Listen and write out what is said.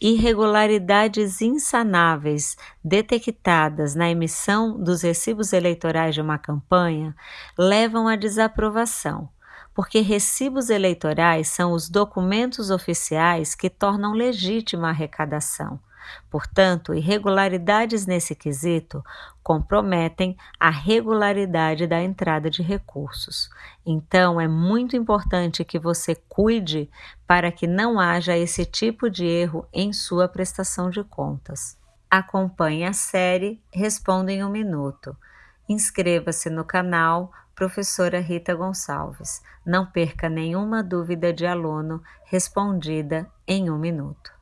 irregularidades insanáveis detectadas na emissão dos recibos eleitorais de uma campanha levam à desaprovação, porque recibos eleitorais são os documentos oficiais que tornam legítima a arrecadação. Portanto, irregularidades nesse quesito comprometem a regularidade da entrada de recursos. Então, é muito importante que você cuide para que não haja esse tipo de erro em sua prestação de contas. Acompanhe a série Responda em um Minuto. Inscreva-se no canal Professora Rita Gonçalves. Não perca nenhuma dúvida de aluno respondida em um minuto.